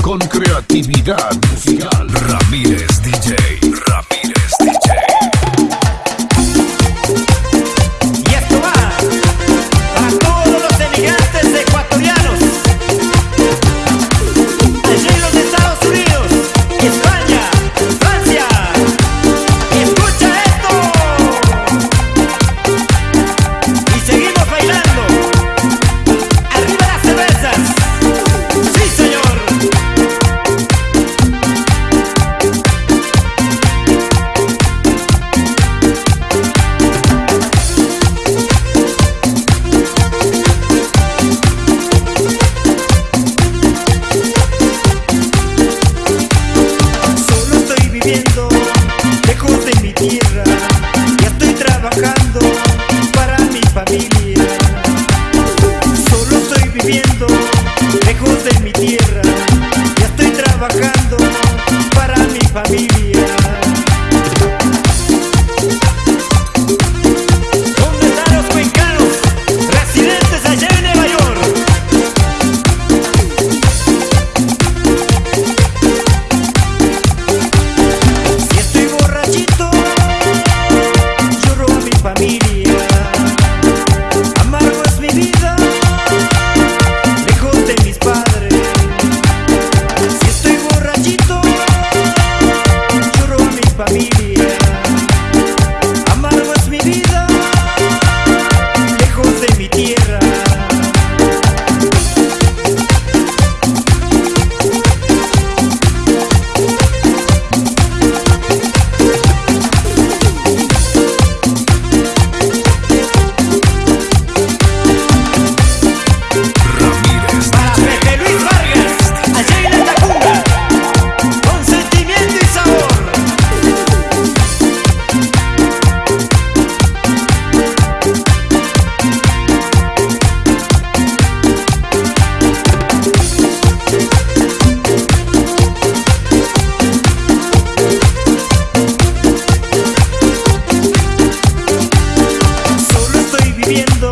con, creatividad musical. Ramírez DJ. ya estoy trabajando para mi familia. Solo estoy viviendo, haciendo